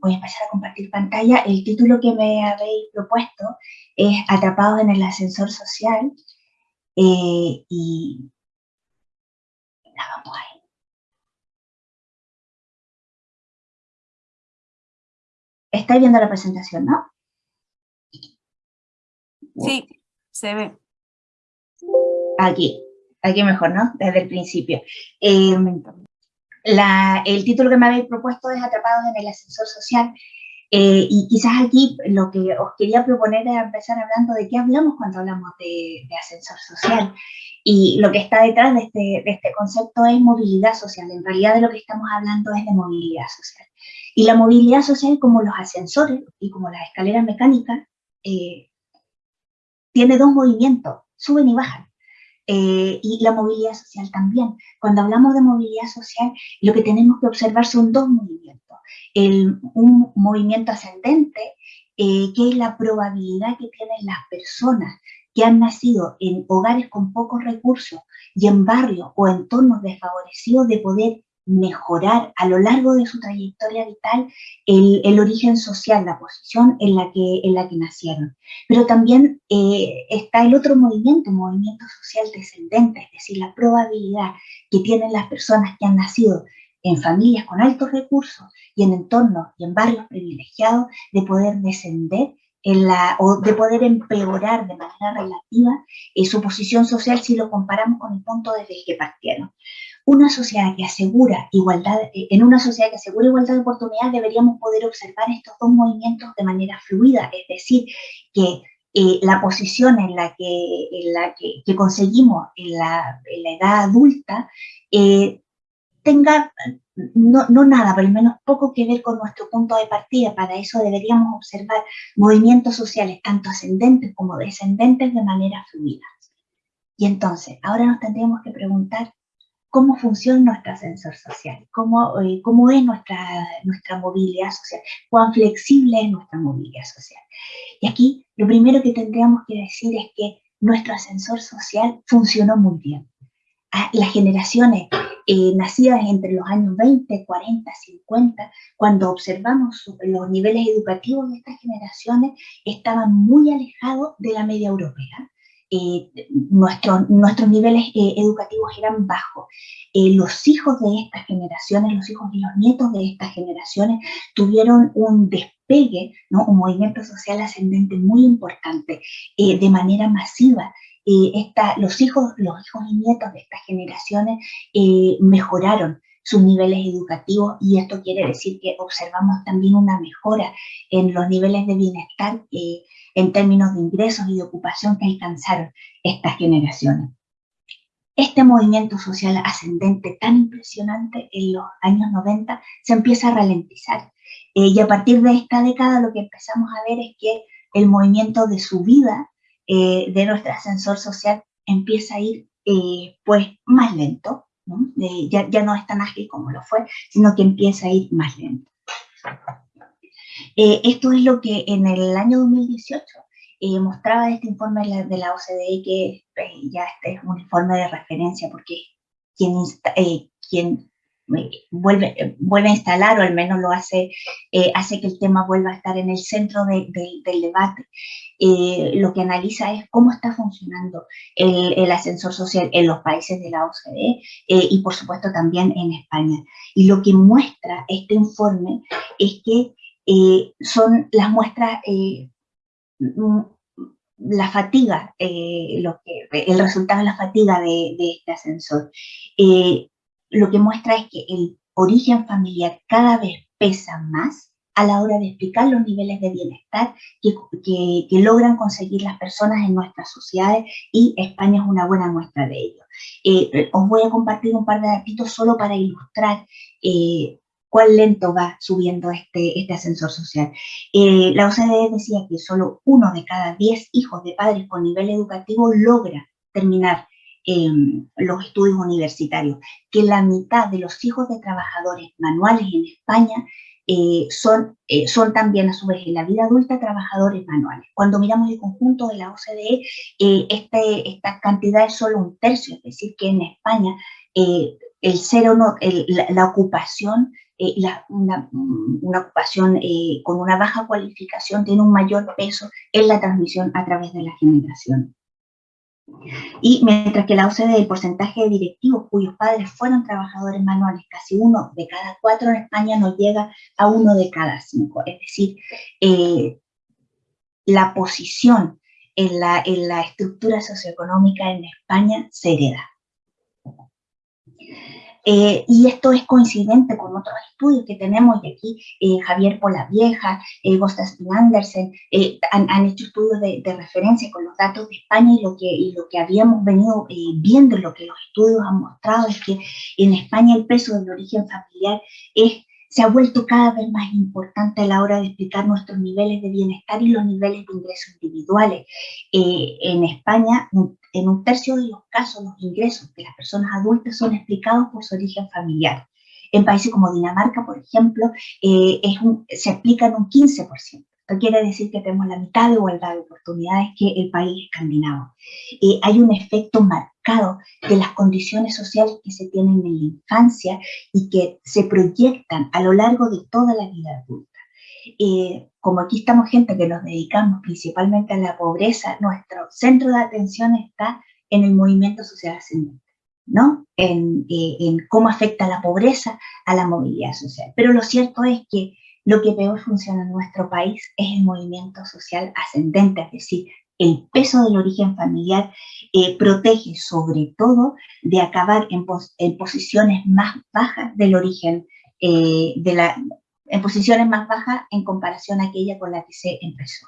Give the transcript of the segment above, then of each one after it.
voy a empezar a compartir pantalla. El título que me habéis propuesto es Atrapados en el ascensor social. Eh, y nada, vamos ahí. ¿Estáis viendo la presentación, no? Sí, se ve. Aquí, aquí mejor, ¿no? Desde el principio. Eh, el título que me habéis propuesto es Atrapados en el ascensor social. Eh, y quizás aquí lo que os quería proponer es empezar hablando de qué hablamos cuando hablamos de, ascensor social. Y lo que está detrás de este, de este, concepto es movilidad social. En realidad de lo que estamos hablando es de movilidad social. Y la movilidad social, como los ascensores y como las escaleras mecánicas, eh, tiene dos movimientos, suben y bajan. Eh, y la movilidad social también. Cuando hablamos de movilidad social, lo que tenemos que observar son dos movimientos. El, un movimiento ascendente, eh, que es la probabilidad que tienen las personas que han nacido en hogares con pocos recursos y en barrios o entornos desfavorecidos de poder mejorar a lo largo de su trayectoria vital el, origen social, la posición en la que, en la que nacieron. Pero también eh, está el otro movimiento, movimiento social descendente, es decir, la probabilidad que tienen las personas que han nacido en familias con altos recursos y en entornos y en barrios privilegiados de poder descender en la, o de poder empeorar de manera relativa eh, su posición social si lo comparamos con el punto desde el que partieron una sociedad que asegura igualdad, eh, en una sociedad que asegura igualdad de oportunidades deberíamos poder observar estos dos movimientos de manera fluida, es decir, que eh, la posición en la que, en la que, conseguimos en la, edad adulta eh, tenga no, no, nada, pero al menos poco que ver con nuestro punto de partida. Para eso deberíamos observar movimientos sociales tanto ascendentes como descendentes de manera fluida. Y entonces, ahora nos tendríamos que preguntar cómo funciona nuestro ascensor social, cómo, eh, cómo es nuestra, nuestra movilidad social, cuán flexible es nuestra movilidad social. Y aquí lo primero que tendríamos que decir es que nuestro ascensor social funcionó muy bien. Ah, las generaciones eh, nacidas entre los años 20, 40, 50, cuando observamos los niveles educativos de estas generaciones, estaban muy alejados de la media europea. Eh, nuestros niveles eh, educativos eran bajos. Eh, los hijos de estas generaciones, los hijos y los nietos de estas generaciones tuvieron un despegue, ¿no? un movimiento social ascendente muy importante de manera masiva. Esta, los, hijos, los hijos y nietos de estas generaciones mejoraron sus niveles educativos y esto quiere decir que observamos también una mejora en los niveles de bienestar en términos de ingresos y de ocupación que alcanzaron estas generaciones. Este movimiento social ascendente tan impresionante en los años 90 se empieza a ralentizar. Eh, y a partir de esta década lo que empezamos a ver es que el movimiento de subida eh, de nuestro ascensor social empieza a ir eh, pues más lento, ya, ya no es tan ágil como lo fue, sino que empieza a ir más lento. Eh, esto es lo que en el año 2018 eh, mostraba este informe de la, OCDE, que eh, ya este es un informe de referencia, porque quien, quien vuelve, vuelve a instalar, o al menos lo hace, hace que el tema vuelva a estar en el centro del debate. Lo que analiza es cómo está funcionando el, el, ascensor social en los países de la OCDE y por supuesto también en España. Y lo que muestra este informe es que eh, son las muestras, eh, mm, la fatiga, eh, lo que, el resultado de la fatiga de, este ascensor. lo que muestra es que el origen familiar cada vez pesa más a la hora de explicar los niveles de bienestar que, que, logran conseguir las personas en nuestras sociedades y España es una buena muestra de ello. os voy a compartir un par de datos solo para ilustrar cuán lento va subiendo este, este ascensor social. Eh, la OCDE decía que solo uno de cada diez hijos de padres con nivel educativo logra terminar em, los estudios universitarios, que la mitad de los hijos de trabajadores manuales en España eh, son, eh, son también a su vez en la vida adulta trabajadores manuales. Cuando miramos el conjunto de la OCDE, este, esta cantidad es solo un tercio, es decir, que en España el cero no, la, ocupación eh, una, ocupación eh, con una baja cualificación tiene un mayor peso en la transmisión a través de la generación. Y mientras que la OCDE, el porcentaje de directivos cuyos padres fueron trabajadores manuales, casi uno de cada cuatro en España no llega a uno de cada cinco. Es decir, eh, la posición en la, en la estructura socioeconómica en España se hereda. Eh, y esto es coincidente con otros estudios que tenemos, y aquí eh, Javier Polavieja, eh, Gostas eh, han, hecho estudios de, referencia con los datos de España y lo que, y lo que habíamos venido viendo, lo que los estudios han mostrado es que en España el peso del origen familiar es se ha vuelto cada vez más importante a la hora de explicar nuestros niveles de bienestar y los niveles de ingresos individuales. Eh, en España, en un tercio de los casos, los ingresos de las personas adultas son explicados por su origen familiar. En países como Dinamarca, por ejemplo, eh, se explican un 15%. Esto quiere decir que tenemos la mitad de igualdad de oportunidades que el país escandinavo. Hay un efecto marcado de las condiciones sociales que se tienen en la infancia y que se proyectan a lo largo de toda la vida adulta. Como aquí estamos gente que nos dedicamos principalmente a la pobreza, nuestro centro de atención está en el movimiento social ascendente. ¿no? En, eh, en, cómo afecta la pobreza a la movilidad social. Pero lo cierto es que lo que peor funciona en nuestro país es el movimiento social ascendente, es decir, el peso del origen familiar eh, protege sobre todo de acabar en, posiciones más bajas del origen, eh, en posiciones más bajas en comparación a aquella con la que se empezó.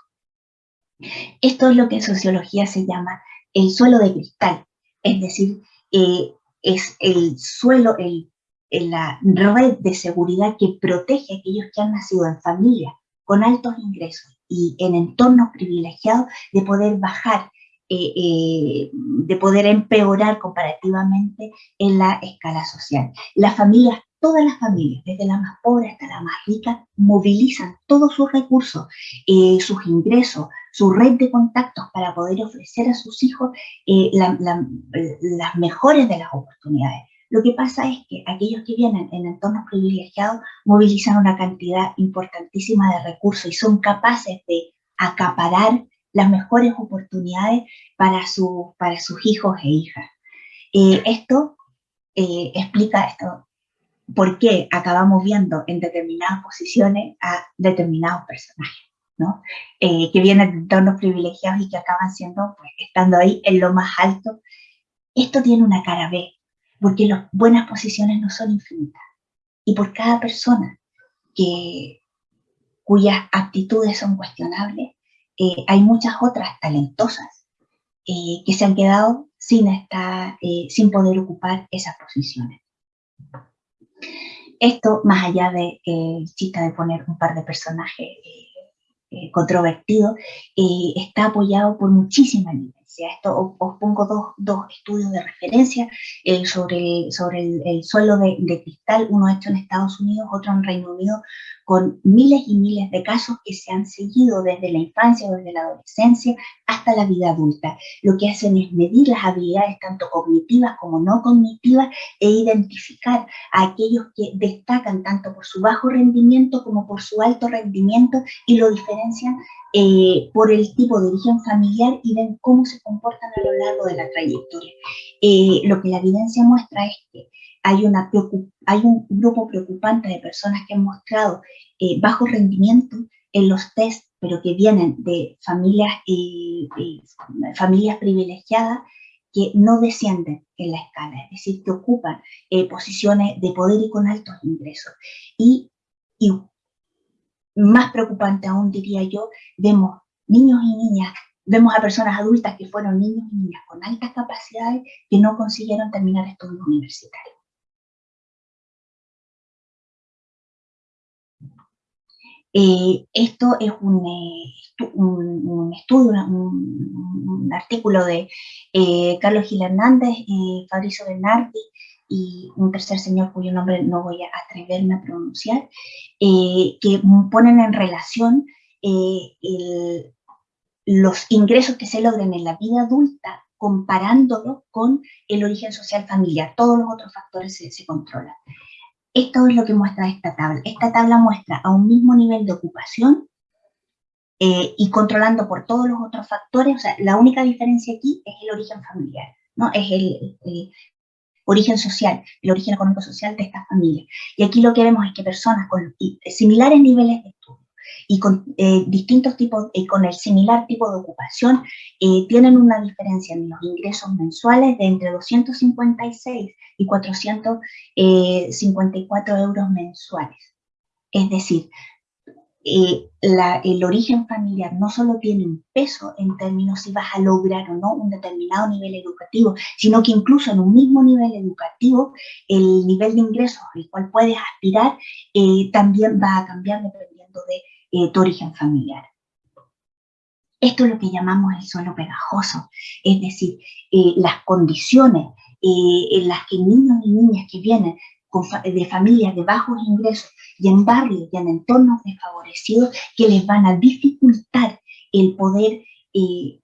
Esto es lo que en sociología se llama el suelo de cristal, es decir, eh, es el suelo, el en la red de seguridad que protege a aquellos que han nacido en familias con altos ingresos y en entornos privilegiados de poder bajar, eh, eh, de poder empeorar comparativamente en la escala social. Las familias, todas las familias, desde la más pobre hasta la más rica, movilizan todos sus recursos, eh, sus ingresos, su red de contactos para poder ofrecer a sus hijos las mejores de las oportunidades. Lo que pasa es que aquellos que vienen en entornos privilegiados movilizan una cantidad importantísima de recursos y son capaces de acaparar las mejores oportunidades para, para sus hijos e hijas. Eh, esto eh, explica esto, por qué acabamos viendo en determinadas posiciones a determinados personajes, ¿no? Eh, que vienen de entornos privilegiados y que acaban siendo, pues, estando ahí en lo más alto. Esto tiene una cara B, porque las buenas posiciones no son infinitas. Y por cada persona cuyas aptitudes son cuestionables, eh, hay muchas otras talentosas eh, que se han quedado sin, estar, eh, sin poder ocupar esas posiciones. Esto, más allá de chiste de poner un par de personajes controvertidos, está apoyado por muchísima Esto os, pongo dos, dos, estudios de referencia eh, sobre, el, sobre el, suelo de, cristal, uno hecho en Estados Unidos, otro en Reino Unido, con miles y miles de casos que se han seguido desde la infancia, desde la adolescencia hasta la vida adulta. Lo que hacen es medir las habilidades tanto cognitivas como no cognitivas e identificar a aquellos que destacan tanto por su bajo rendimiento como por su alto rendimiento y lo diferencian eh, por el tipo de origen familiar y ven cómo se comportan a lo largo de la trayectoria. Eh, lo que la evidencia muestra es que hay, un grupo preocupante de personas que han mostrado eh, bajo rendimiento en los test, pero que vienen de familias, familias privilegiadas que no descienden en la escala, es decir, que ocupan posiciones de poder y con altos ingresos. Y, y más preocupante aún, diría yo, vemos niños y niñas, vemos a personas adultas que fueron niños y niñas con altas capacidades que no consiguieron terminar estudios universitarios. Eh, esto es un, eh, un, estudio, un, artículo de eh, Carlos Gil Hernández, Fabricio Bernardi y un tercer señor cuyo nombre no voy a atreverme a pronunciar, eh, que ponen en relación eh, los ingresos que se logran en la vida adulta comparándolo con el origen social familiar. Todos los otros factores se, controlan. Esto es lo que muestra esta tabla. Esta tabla muestra a un mismo nivel de ocupación eh, y controlando por todos los otros factores, o sea, la única diferencia aquí es el origen familiar, ¿no? Es el, origen social, el origen económico-social de esta familia. Y aquí lo que vemos es que personas con similares niveles de estudio y con eh, distintos tipos, y con el similar tipo de ocupación, eh, tienen una diferencia en los ingresos mensuales de entre 256 y 454 euros mensuales. Es decir, eh, el origen familiar no solo tiene un peso en términos si vas a lograr o no un determinado nivel educativo, sino que incluso en un mismo nivel educativo, el nivel de ingresos al cual puedes aspirar eh, también va a cambiar dependiendo de eh, tu origen familiar. Esto es lo que llamamos el suelo pegajoso, es decir, las condiciones en las que niños y niñas que vienen de familias de bajos ingresos y en barrios y en entornos desfavorecidos que les van a dificultar el poder, eh,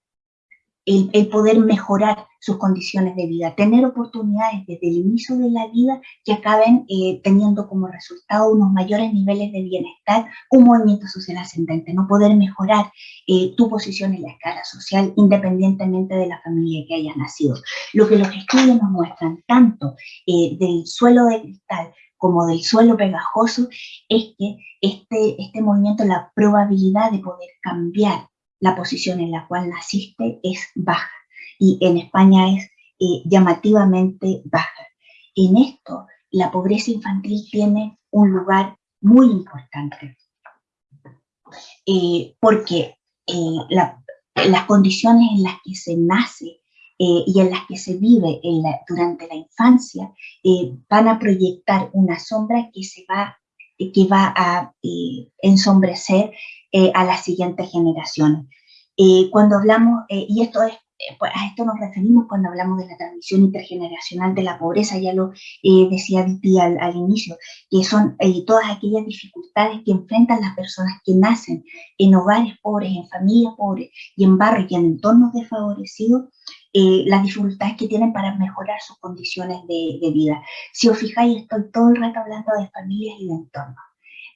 el, poder mejorar sus condiciones de vida, tener oportunidades desde el inicio de la vida que acaben eh, teniendo como resultado unos mayores niveles de bienestar, un movimiento social ascendente, no poder mejorar eh, tu posición en la escala social independientemente de la familia que hayas nacido. Lo que los estudios nos muestran, tanto del suelo de cristal como del suelo pegajoso, es que este, este movimiento, la probabilidad de poder cambiar la posición en la cual naciste es baja y en España es eh, llamativamente baja. En esto, la pobreza infantil tiene un lugar muy importante, eh, porque eh, las condiciones en las que se nace eh, y en las que se vive durante la infancia van a proyectar una sombra que, se va, que va a ensombrecer a las siguientes generaciones. cuando hablamos, y esto es pues a esto nos referimos cuando hablamos de la transmisión intergeneracional de la pobreza, ya lo decía Viti al, al, inicio, que son todas aquellas dificultades que enfrentan las personas que nacen en hogares pobres, en familias pobres y en barrios y en entornos desfavorecidos, eh, las dificultades que tienen para mejorar sus condiciones de, vida. Si os fijáis, estoy todo el rato hablando de familias y de entornos,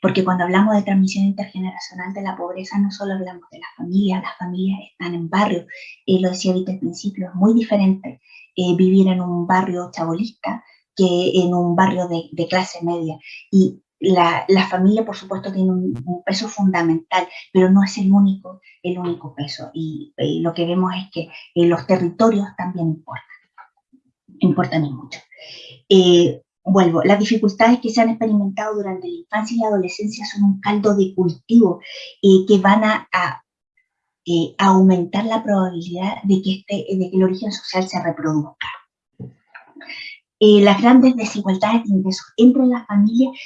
porque cuando hablamos de transmisión intergeneracional de la pobreza, no solo hablamos de las familias, las familias están en barrios, eh, lo decía ahorita al principio, es muy diferente eh, vivir en un barrio chabolista que en un barrio de, clase media. Y la, familia, por supuesto, tiene un, peso fundamental, pero no es el único, el único peso. Y, lo que vemos es que eh, los territorios también importan, importan mucho. Eh, vuelvo, las dificultades que se han experimentado durante la infancia y la adolescencia son un caldo de cultivo eh, que van a, aumentar la probabilidad de que, este, de que el origen social se reproduzca. Eh, las grandes desigualdades de ingresos entre las familias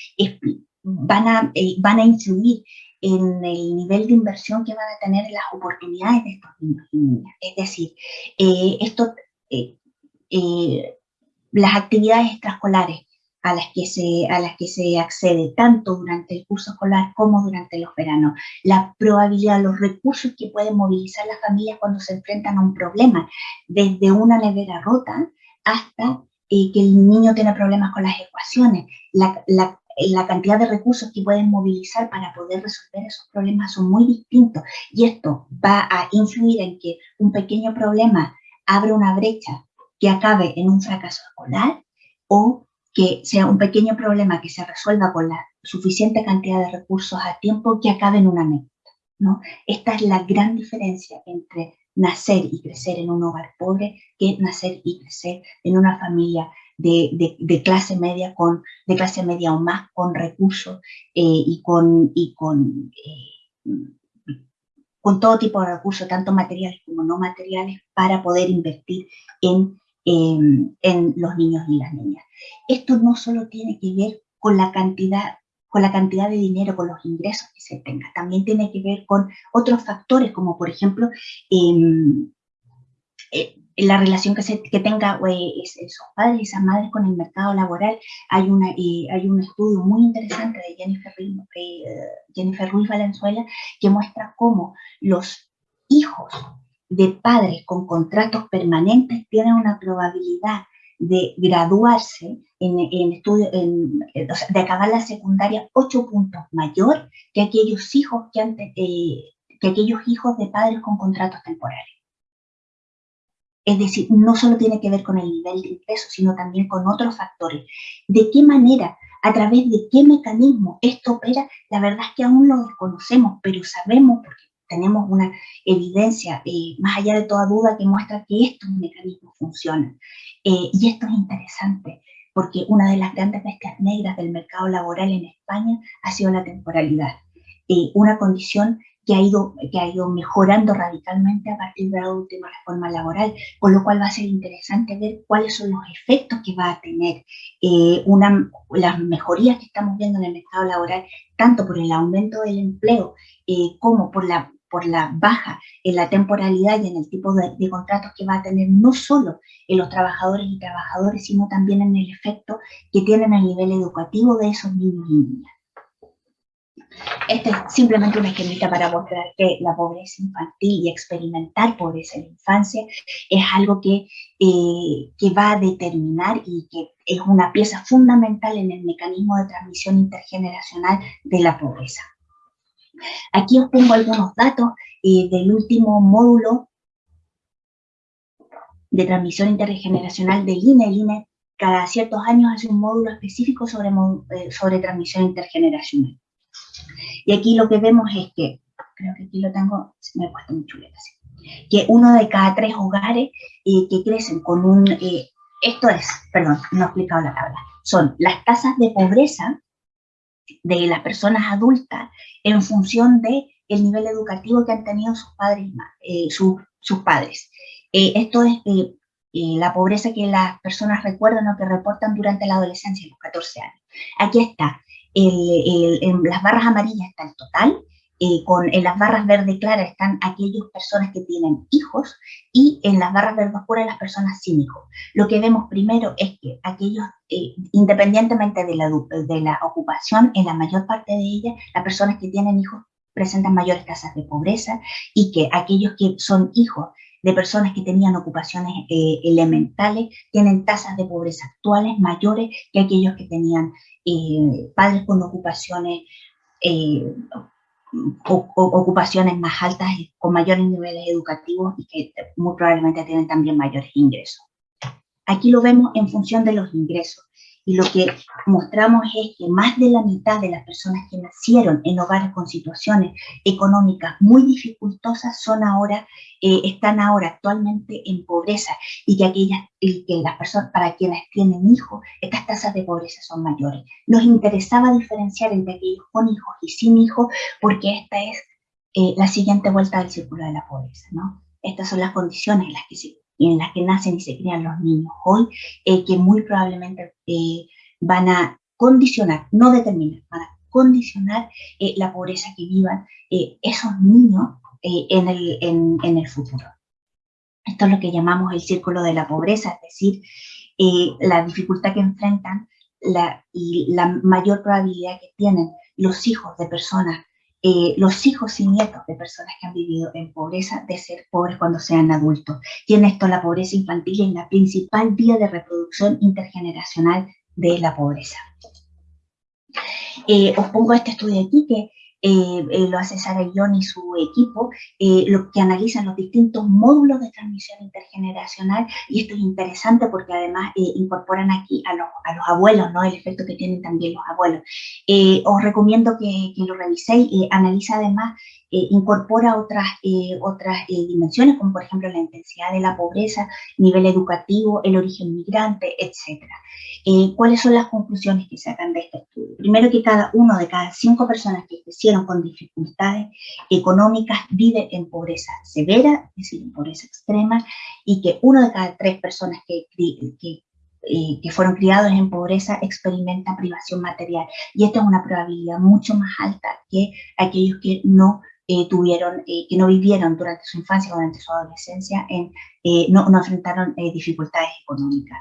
van, a, eh, van a influir en el nivel de inversión que van a tener las oportunidades de estos niños y niñas. Es decir, eh, esto, las actividades extraescolares a las, que se, a las que se accede tanto durante el curso escolar como durante los veranos, la probabilidad, los recursos que pueden movilizar las familias cuando se enfrentan a un problema, desde una nevera rota hasta que el niño tiene problemas con las ecuaciones, la, la, cantidad de recursos que pueden movilizar para poder resolver esos problemas son muy distintos. Y esto va a influir en que un pequeño problema abre una brecha que acabe en un fracaso escolar o que sea un pequeño problema que se resuelva con la suficiente cantidad de recursos a tiempo que acabe en una meta. ¿no? Esta es la gran diferencia entre nacer y crecer en un hogar pobre que nacer y crecer en una familia de, clase media con de clase media o más con recursos eh, y con y con eh, con todo tipo de recursos tanto materiales como no materiales para poder invertir en, en los niños y las niñas esto no solo tiene que ver con la cantidad con la cantidad de dinero, con los ingresos que se tenga. También tiene que ver con otros factores, como por ejemplo em, eh, la relación que, se, que tenga eh, esos padres y esas madres con el mercado laboral. Hay, una, eh, hay un estudio muy interesante de Jennifer, Jennifer Ruiz Valenzuela que muestra cómo los hijos de padres con contratos permanentes tienen una probabilidad de graduarse en, estudio, de acabar la secundaria ocho puntos mayor que aquellos hijos que, eh, que aquellos hijos de padres con contratos temporales. Es decir, no solo tiene que ver con el nivel de ingreso, sino también con otros factores. ¿De qué manera, a través de qué mecanismo esto opera? La verdad es que aún lo desconocemos, pero sabemos, porque tenemos una evidencia eh, más allá de toda duda que muestra que estos mecanismos funcionan. Eh, y esto es interesante, porque una de las grandes bestias negras del mercado laboral en España ha sido la temporalidad, eh, una condición que ha, ido, que ha ido mejorando radicalmente a partir de la última reforma laboral, con lo cual va a ser interesante ver cuáles son los efectos que va a tener eh, una, las mejorías que estamos viendo en el mercado laboral, tanto por el aumento del empleo eh, como por la por la baja en la temporalidad y en el tipo de, contratos que va a tener no solo en los trabajadores y trabajadoras, sino también en el efecto que tienen a nivel educativo de esos niños y niñas. Este es simplemente una esquemita para mostrar que la pobreza infantil y experimentar pobreza en la infancia es algo que, eh, que va a determinar y que es una pieza fundamental en el mecanismo de transmisión intergeneracional de la pobreza. Aquí os pongo algunos datos eh, del último módulo de transmisión intergeneracional del INE. El INE cada ciertos años hace un módulo específico sobre, eh, sobre transmisión intergeneracional. Y aquí lo que vemos es que, creo que aquí lo tengo, me he puesto muy chuleta, que uno de cada tres hogares eh, que crecen con un, esto es, perdón, no he explicado la tabla, son las tasas de pobreza de las personas adultas en función de el nivel educativo que han tenido sus padres. Eh, sus padres. Eh, esto es eh, la pobreza que las personas recuerdan o que reportan durante la adolescencia, los 14 años. Aquí está, en las barras amarillas está el total, eh, con, en las barras verde claras están aquellas personas que tienen hijos y en las barras verde oscuras las personas sin hijos. Lo que vemos primero es que aquellos, eh, independientemente de la, de la ocupación, en la mayor parte de ellas, las personas que tienen hijos presentan mayores tasas de pobreza y que aquellos que son hijos de personas que tenían ocupaciones eh, elementales tienen tasas de pobreza actuales mayores que aquellos que tenían padres con ocupaciones ocupaciones más altas con mayores niveles educativos y que muy probablemente tienen también mayores ingresos. Aquí lo vemos en función de los ingresos. Y lo que mostramos es que más de la mitad de las personas que nacieron en hogares con situaciones económicas muy dificultosas son ahora, eh, están ahora actualmente en pobreza y que aquellas, que las personas para quienes tienen hijos, estas tasas de pobreza son mayores. Nos interesaba diferenciar entre aquellos con hijos y sin hijos porque esta es eh, la siguiente vuelta del círculo de la pobreza, ¿no? Estas son las condiciones en las que se en las que nacen y se crían los niños hoy, eh, que muy probablemente eh, van a condicionar, no determinar, van a condicionar eh, la pobreza que vivan esos niños en el, en, el futuro. Esto es lo que llamamos el círculo de la pobreza, es decir, la dificultad que enfrentan la, y la mayor probabilidad que tienen los hijos de personas eh, los hijos y nietos de personas que han vivido en pobreza de ser pobres cuando sean adultos. Tiene esto la pobreza infantil es la principal vía de reproducción intergeneracional de la pobreza. Eh, os pongo este estudio aquí que eh, eh, lo hace Sara Guión y su equipo, eh, lo que analizan los distintos módulos de transmisión intergeneracional y esto es interesante porque además incorporan aquí a los, a los, abuelos, ¿no? el efecto que tienen también los abuelos. os recomiendo que, que lo reviséis, analiza además incorpora otras, otras dimensiones, como por ejemplo la intensidad de la pobreza, nivel educativo, el origen migrante, etc. ¿Cuáles son las conclusiones que sacan de este estudio? Primero que cada uno de cada cinco personas que crecieron con dificultades económicas vive en pobreza severa, es decir, en pobreza extrema, y que uno de cada tres personas que, que eh, que fueron criados en pobreza experimentan privación material. Y esta es una probabilidad mucho más alta que aquellos que no eh, tuvieron, eh, que no vivieron durante su infancia o durante su adolescencia, en, no, no, enfrentaron dificultades económicas.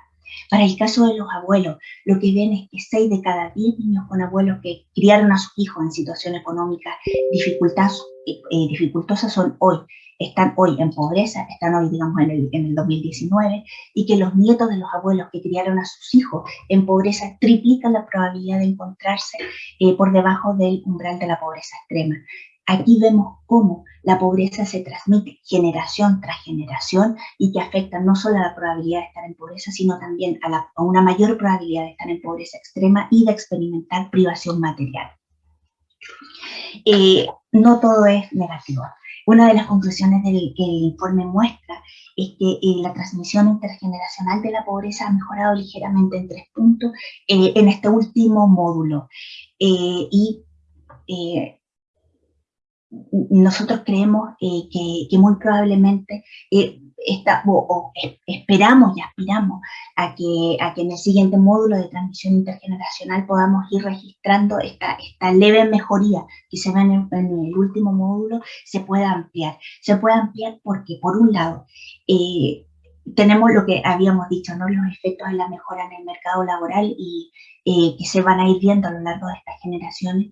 Para el caso de los abuelos, lo que ven es que 6 de cada 10 niños con abuelos que criaron a sus hijos en situación económica eh, dificultosa son hoy, están hoy en pobreza, están hoy, digamos, en el, en el 2019, y que los nietos de los abuelos que criaron a sus hijos en pobreza triplican la probabilidad de encontrarse eh, por debajo del umbral de la pobreza extrema. Aquí vemos cómo la pobreza se transmite generación tras generación y que afecta no solo a la probabilidad de estar en pobreza, sino también a, una mayor probabilidad de estar en pobreza extrema y de experimentar privación material. Eh, no todo es negativo. Una de las conclusiones del que el informe muestra es que eh, la transmisión intergeneracional de la pobreza ha mejorado ligeramente en tres puntos eh, en este último módulo. y nosotros creemos eh, que, muy probablemente eh, o, esperamos y aspiramos a que, a que en el siguiente módulo de transmisión intergeneracional podamos ir registrando esta, esta leve mejoría que se ve en el, último módulo, se pueda ampliar. Se puede ampliar porque, por un lado, eh, tenemos lo que habíamos dicho, ¿no? los efectos de la mejora en el mercado laboral y que se van a ir viendo a lo largo de estas generaciones.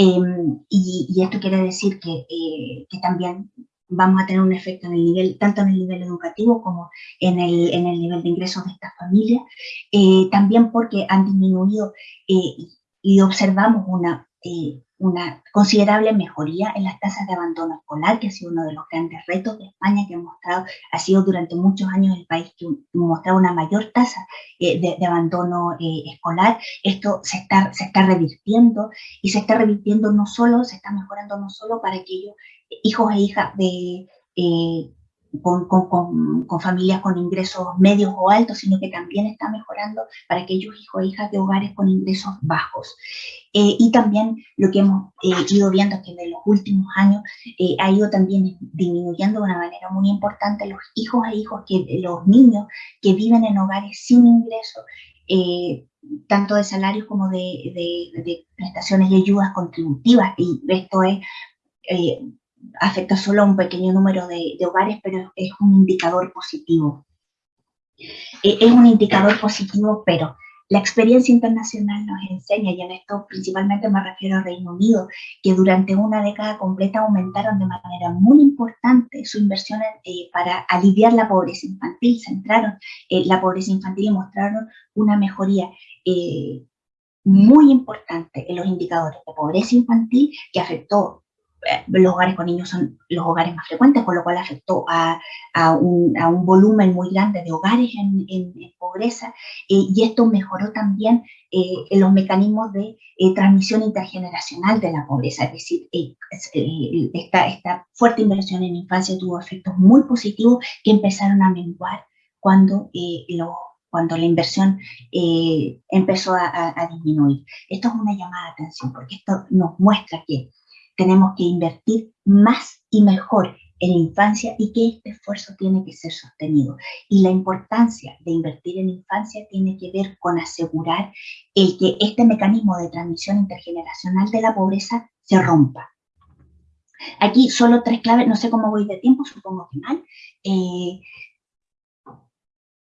Em, y, esto quiere decir eh, que, también vamos a tener un efecto en el nivel, tanto en el nivel educativo como en el, en el nivel de ingresos de estas familias, eh, también porque han disminuido eh, y observamos una una considerable mejoría en las tasas de abandono escolar, que ha sido uno de los grandes retos de España que ha mostrado, ha sido durante muchos años el país que ha mostrado una mayor tasa eh, de, abandono eh, escolar. Esto se está, se está revirtiendo y se está revirtiendo no solo, se está mejorando no solo para aquellos hijos e hijas de... Eh, con, con, con, familias con ingresos medios o altos, sino que también está mejorando para aquellos hijos e hijas de hogares con ingresos bajos. Eh, y también lo que hemos eh, ido viendo es que en los últimos años eh, ha ido también disminuyendo de una manera muy importante los hijos e hijos, que, los niños que viven en hogares sin ingresos, tanto de salarios como de, de, de, prestaciones y ayudas contributivas. Y esto es afecta solo a un pequeño número de, hogares, pero es un indicador positivo. Eh, es un indicador positivo, pero la experiencia internacional nos enseña, y en esto principalmente me refiero al Reino Unido, que durante una década completa aumentaron de manera muy importante su inversión eh, para aliviar la pobreza infantil, centraron eh, la pobreza infantil y mostraron una mejoría muy importante en los indicadores de pobreza infantil que afectó eh, los hogares con niños son los hogares más frecuentes, con lo cual afectó a, a, un, a un, volumen muy grande de hogares en, en, pobreza eh, y esto mejoró también eh, los mecanismos de transmisión intergeneracional de la pobreza, es decir, esta, esta, fuerte inversión en infancia tuvo efectos muy positivos que empezaron a menguar cuando cuando la inversión empezó a, a, disminuir. Esto es una llamada de atención porque esto nos muestra que tenemos que invertir más y mejor en la infancia y que este esfuerzo tiene que ser sostenido. Y la importancia de invertir en infancia tiene que ver con asegurar el que este mecanismo de transmisión intergeneracional de la pobreza se rompa. Aquí solo tres claves, no sé cómo voy de tiempo, supongo que mal. Eh,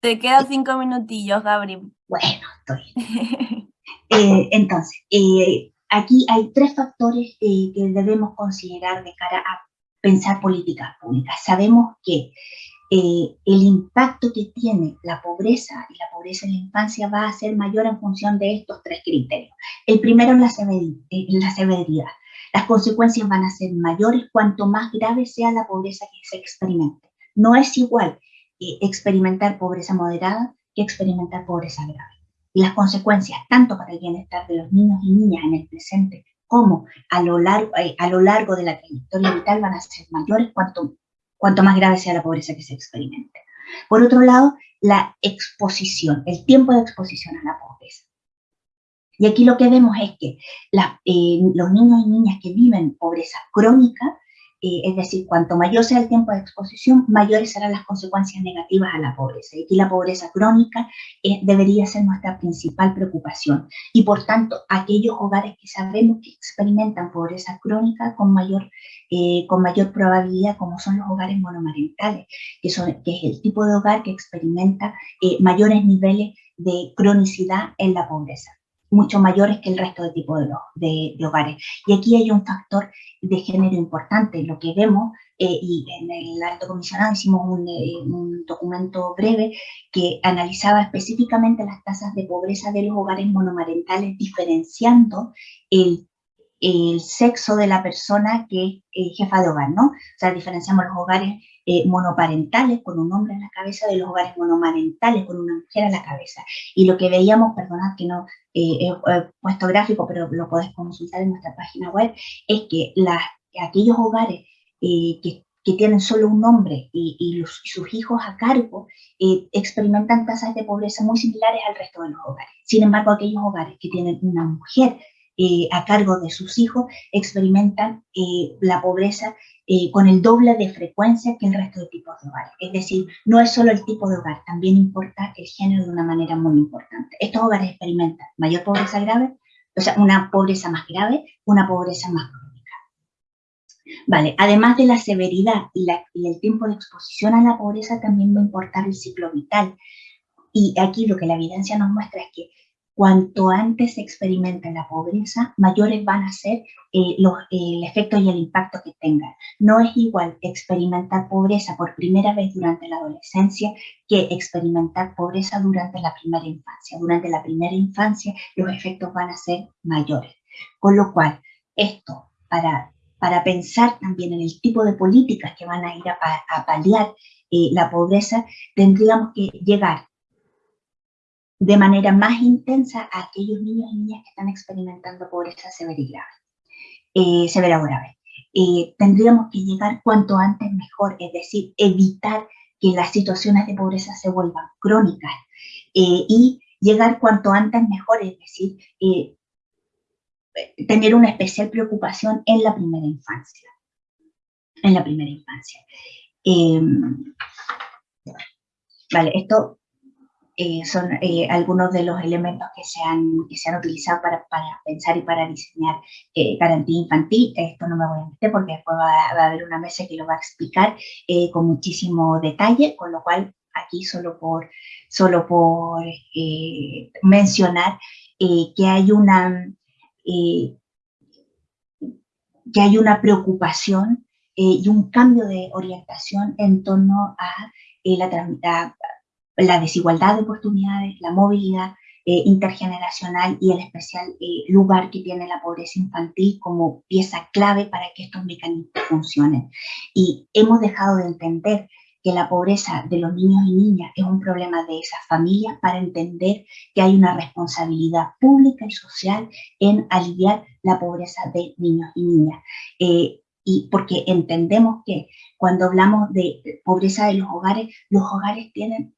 Te quedan cinco minutillos, Gabriel. Bueno, estoy. Eh, entonces, eh, aquí hay tres factores eh, que debemos considerar de cara a pensar políticas públicas. Sabemos que eh, el impacto que tiene la pobreza y la pobreza en la infancia va a ser mayor en función de estos tres criterios. El primero es la, eh, la severidad. Las consecuencias van a ser mayores cuanto más grave sea la pobreza que se experimente. No es igual experimentar pobreza moderada que experimentar pobreza grave y las consecuencias tanto para el bienestar de los niños y niñas en el presente como a lo largo, eh, a lo largo de la trayectoria vital van a ser mayores cuanto, cuanto más grave sea la pobreza que se experimente. Por otro lado, la exposición, el tiempo de exposición a la pobreza. Y aquí lo que vemos es que eh, los niños y niñas que viven pobreza crónica eh, es decir, cuanto mayor sea el tiempo de exposición, mayores serán las consecuencias negativas a la pobreza. Y aquí la pobreza crónica eh, debería ser nuestra principal preocupación. Y por tanto, aquellos hogares que sabemos que experimentan pobreza crónica con mayor, eh, con mayor probabilidad, como son los hogares monomarentales, que, son, que es el tipo de hogar que experimenta mayores niveles de cronicidad en la pobreza mucho mayores que el resto de tipos de, de, hogares. Y aquí hay un factor de género importante. Lo que vemos, eh, y en el alto comisionado hicimos eh, un, documento breve que analizaba específicamente las tasas de pobreza de los hogares monomarentales, diferenciando el, el sexo de la persona que es jefa de hogar, ¿no? O sea, diferenciamos los hogares eh, monoparentales con un hombre en la cabeza de los hogares monomarentales con una mujer a la cabeza. Y lo que veíamos, perdonad que no eh, he puesto gráfico, pero lo podés consultar en nuestra página web, es que las, aquellos hogares eh, que, que, tienen solo un hombre y, y, sus hijos a cargo experimentan tasas de pobreza muy similares al resto de los hogares. Sin embargo, aquellos hogares que tienen una mujer a cargo de sus hijos experimentan la pobreza eh, con el doble de frecuencia que el resto de tipos de hogares. Es decir, no es solo el tipo de hogar, también importa el género de una manera muy importante. Estos hogares experimentan mayor pobreza grave, o sea, una pobreza más grave, una pobreza más crónica. Vale, además de la severidad y, y el tiempo de exposición a la pobreza, también va a importar el ciclo vital. Y aquí lo que la evidencia nos muestra es que cuanto antes se experimenta la pobreza, mayores van a ser eh, los, el efecto y el impacto que tengan. No es igual experimentar pobreza por primera vez durante la adolescencia que experimentar pobreza durante la primera infancia. Durante la primera infancia los efectos van a ser mayores. Con lo cual, esto para, para pensar también en el tipo de políticas que van a ir a, a paliar eh, la pobreza, tendríamos que llegar de manera más intensa a aquellos niños y niñas que están experimentando pobreza severa y grave, eh, severa o grave. Eh, tendríamos que llegar cuanto antes mejor, es decir, evitar que las situaciones de pobreza se vuelvan crónicas eh, y llegar cuanto antes mejor, es decir, tener una especial preocupación en la primera infancia. En la primera infancia. vale, esto eh, son eh, algunos de los elementos que se han, que se han utilizado para, para pensar y para diseñar eh, garantía infantil. Esto no me voy a meter porque después va, a haber una mesa que lo va a explicar con muchísimo detalle, con lo cual aquí solo por, solo por mencionar que hay una que hay una preocupación y un cambio de orientación en torno a la, la la desigualdad de oportunidades, la movilidad eh, intergeneracional y el especial eh, lugar que tiene la pobreza infantil como pieza clave para que estos mecanismos funcionen. Y hemos dejado de entender que la pobreza de los niños y niñas es un problema de esas familias para entender que hay una responsabilidad pública y social en aliviar la pobreza de niños y niñas. Eh, y porque entendemos que cuando hablamos de pobreza de los hogares, los hogares tienen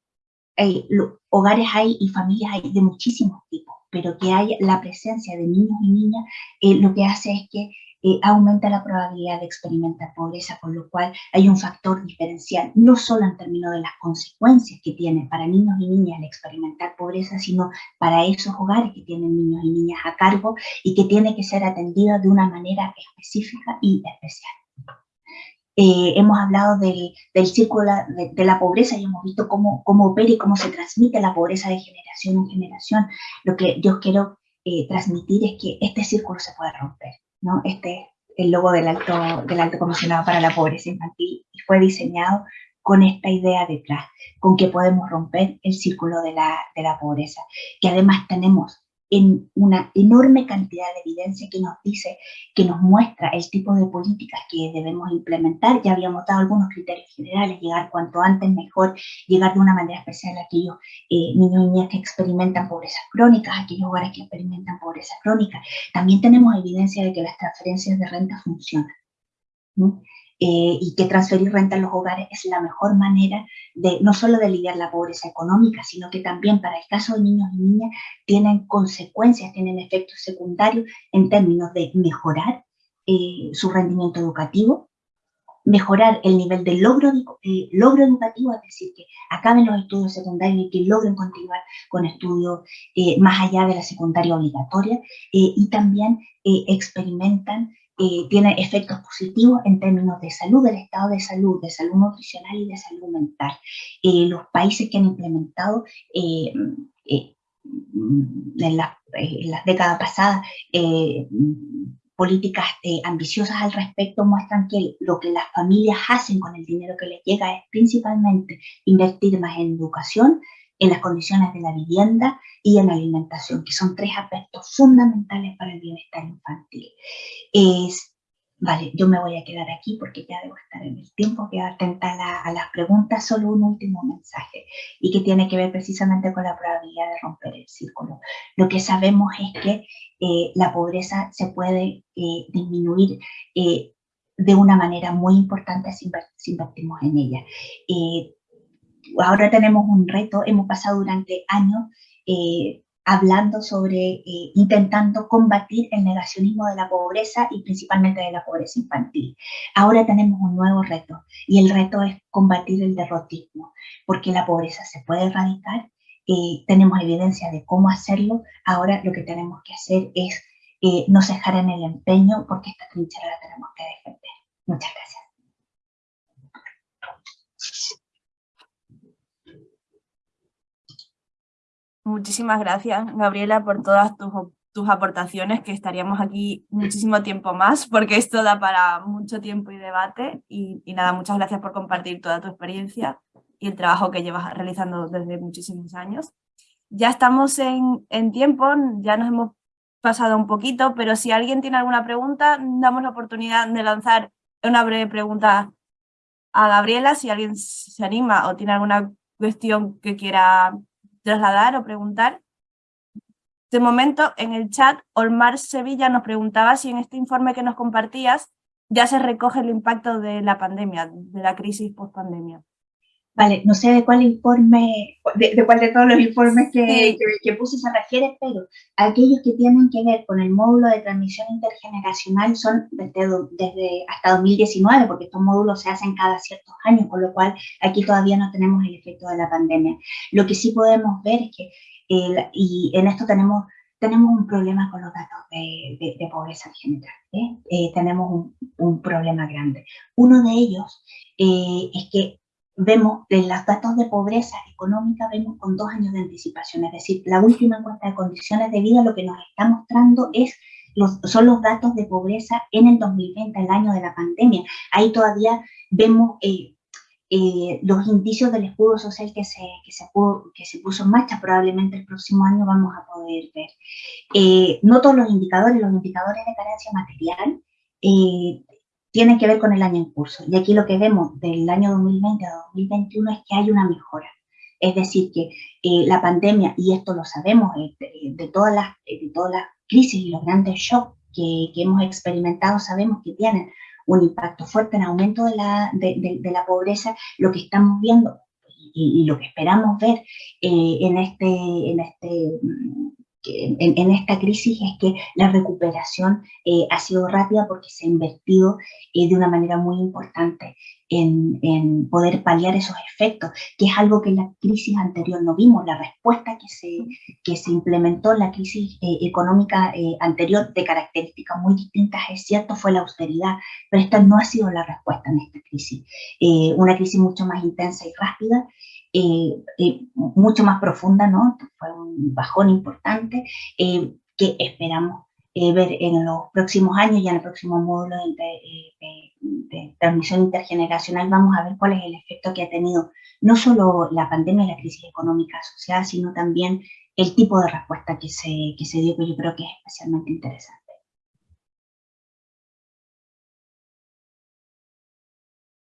hogares hay y familias hay de muchísimos tipos, pero que haya la presencia de niños y niñas eh, lo que hace es que eh, aumenta la probabilidad de experimentar pobreza, con lo cual hay un factor diferencial, no solo en términos de las consecuencias que tiene para niños y niñas el experimentar pobreza, sino para esos hogares que tienen niños y niñas a cargo y que tiene que ser atendido de una manera específica y especial. Eh, hemos hablado del, del círculo de, la pobreza y hemos visto cómo, cómo opera y cómo se transmite la pobreza de generación en generación. Lo que yo quiero eh, transmitir es que este círculo se puede romper, ¿no? Este es el logo del alto, del alto comisionado para la pobreza infantil y fue diseñado con esta idea detrás, con que podemos romper el círculo de la, de la pobreza, que además tenemos en una enorme cantidad de evidencia que nos dice, que nos muestra el tipo de políticas que debemos implementar. Ya habíamos dado algunos criterios generales, llegar cuanto antes mejor, llegar de una manera especial a aquellos eh, niños y niñas que experimentan pobreza crónica, aquellos hogares que experimentan pobreza crónica. También tenemos evidencia de que las transferencias de renta funcionan. Eh, y que transferir renta a los hogares es la mejor manera de no solo de lidiar la pobreza económica, sino que también para el caso de niños y niñas tienen consecuencias, tienen efectos secundarios en términos de mejorar eh, su rendimiento educativo, mejorar el nivel de logro, eh, logro educativo, es decir, que acaben los estudios secundarios y que logren continuar con estudios eh, más allá de la secundaria obligatoria y también experimentan tiene efectos positivos en términos de salud, del estado de salud, de salud nutricional y de salud mental. los países que han implementado en, las décadas pasadas políticas eh, ambiciosas al respecto muestran que lo que las familias hacen con el dinero que les llega es principalmente invertir más en educación, en las condiciones de la vivienda y en la alimentación, que son tres aspectos fundamentales para el bienestar infantil. Es Vale, yo me voy a quedar aquí porque ya debo estar en el tiempo, quedar atenta a, las preguntas, solo un último mensaje y que tiene que ver precisamente con la probabilidad de romper el círculo. Lo que sabemos es que eh, la pobreza se puede eh, disminuir eh, de una manera muy importante si, invertimos en ella. Ahora tenemos un reto, hemos pasado durante años hablando sobre, eh, intentando combatir el negacionismo de la pobreza y principalmente de la pobreza infantil. Ahora tenemos un nuevo reto y el reto es combatir el derrotismo, porque la pobreza se puede erradicar, eh, tenemos evidencia de cómo hacerlo, ahora lo que tenemos que hacer es eh, no cejar en el empeño porque esta trinchera la tenemos que defender. Muchas gracias. Muchísimas gracias, Gabriela, por todas tus, tus, aportaciones, que estaríamos aquí muchísimo tiempo más, porque esto da para mucho tiempo y debate. Y, nada, muchas gracias por compartir toda tu experiencia y el trabajo que llevas realizando desde muchísimos años. Ya estamos en, en tiempo, ya nos hemos pasado un poquito, pero si alguien tiene alguna pregunta, damos la oportunidad de lanzar una breve pregunta a Gabriela, si alguien se anima o tiene alguna cuestión que quiera trasladar o preguntar. De momento, en el chat, Olmar Sevilla nos preguntaba si en este informe que nos compartías ya se recoge el impacto de la pandemia, de la crisis post-pandemia. Vale, no sé de cuál informe, de, cuál de todos los informes que, que, puse se refiere, pero aquellos que tienen que ver con el módulo de transmisión intergeneracional son desde, desde hasta 2019, porque estos módulos se hacen cada ciertos años, con lo cual aquí todavía no tenemos el efecto de la pandemia. Lo que sí podemos ver es que, y en esto tenemos tenemos un problema con los datos de, de, pobreza en general. ¿eh? Eh, tenemos un, un, problema grande. Uno de ellos eh, es que vemos en los datos de pobreza económica, vemos con dos años de anticipación, es decir, la última encuesta de condiciones de vida lo que nos está mostrando es los, son los datos de pobreza en el 2020, el año de la pandemia. Ahí todavía vemos eh, eh, los indicios del escudo social que se, que, se que se puso en marcha, probablemente el próximo año vamos a poder ver. Eh, no todos los indicadores, los indicadores de carencia material, tienen que ver con el año en curso. Y aquí lo que vemos del año 2020 a 2021 es que hay una mejora. Es decir, que eh, la pandemia, y esto lo sabemos eh, de, todas las, de todas las crisis y los grandes shocks que, que, hemos experimentado, sabemos que tienen un impacto fuerte en aumento de la, de, la pobreza. Lo que estamos viendo y, y lo que esperamos ver eh, en, este, en este en, esta crisis es que la recuperación eh, ha sido rápida porque se ha invertido eh, de una manera muy importante en, poder paliar esos efectos, que es algo que en la crisis anterior no vimos. La respuesta que se, que se implementó en la crisis eh, económica anterior de características muy distintas, es cierto, fue la austeridad, pero esta no ha sido la respuesta en esta crisis. una crisis mucho más intensa y rápida eh, eh, mucho más profunda, ¿no? Fue un bajón importante eh, que esperamos ver en los próximos años y en el próximo módulo de, de, transmisión intergeneracional vamos a ver cuál es el efecto que ha tenido no solo la pandemia y la crisis económica asociada, sino también el tipo de respuesta que se, que se dio, que yo creo que es especialmente interesante.